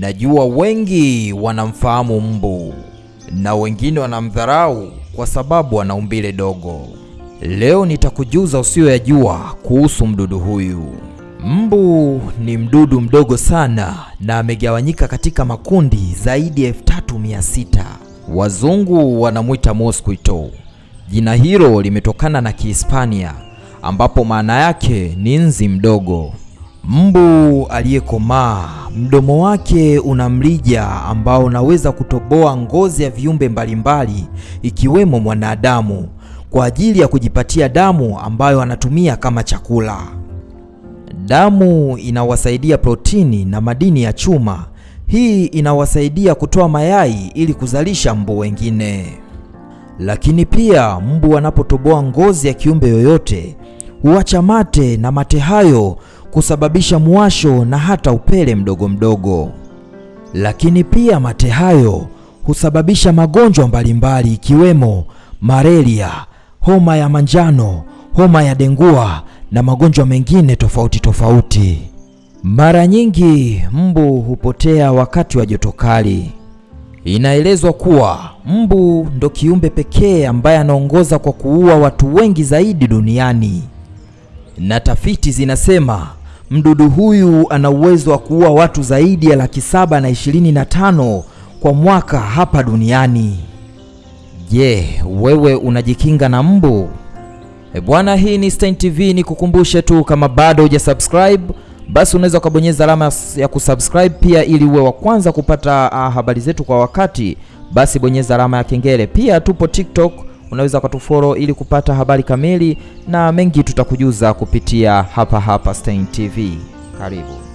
Najua wengi wanamfahamu mbu na wengine wanamdharau kwa sababu ana umbile dogo. Leo nitakujuza usiyoyajua kuhusu mdudu huyu. Mbu ni mdudu mdogo sana na amegawanyika katika makundi zaidi ya 3600. Wazungu wanamwita mosquito. Jina hilo limetokana na Kihispania ambapo maana yake ni nzi mdogo. Mbu aliyekomaa, mdomo wake una mrija ambao unaweza kutoboa ngozi ya viumbe mbalimbali ikiwemo mwanadamu kwa ajili ya kujipatia damu ambayo anatumia kama chakula. Damu inawasaidia protini na madini ya chuma. Hii inawasaidia kutoa mayai ili kuzalisha mbu wengine. Lakini pia mbu anapotoboa ngozi ya kiumbe yoyote huacha mate na mate hayo kusababisha mwasho na hata upele mdogo mdogo. Lakini pia mate hayo husababisha magonjwa mbalimbali ikiwemo malaria, homa ya manjano, homa ya dengua na magonjwa mengine tofauti tofauti. Mara nyingi mbu hupotea wakati wa joto kali. Inaelezwa kuwa mbu ndo kiumbe pekee ambaye anaongoza kwa kuua watu wengi zaidi duniani, na tafiti zinasema mdudu huyu ana uwezo wa kuua watu zaidi ya laki saba na ishirini na tano kwa mwaka hapa duniani. Je, yeah, wewe unajikinga na mbu? E bwana, hii ni Stein TV. Ni kukumbushe tu kama bado hujasubscribe basi unaweza ukabonyeza alama ya kusubscribe pia, ili uwe wa kwanza kupata uh, habari zetu kwa wakati. Basi bonyeza alama ya kengele. Pia tupo TikTok, unaweza ukatufollow ili kupata habari kamili na mengi tutakujuza kupitia hapa hapa Stein TV. Karibu.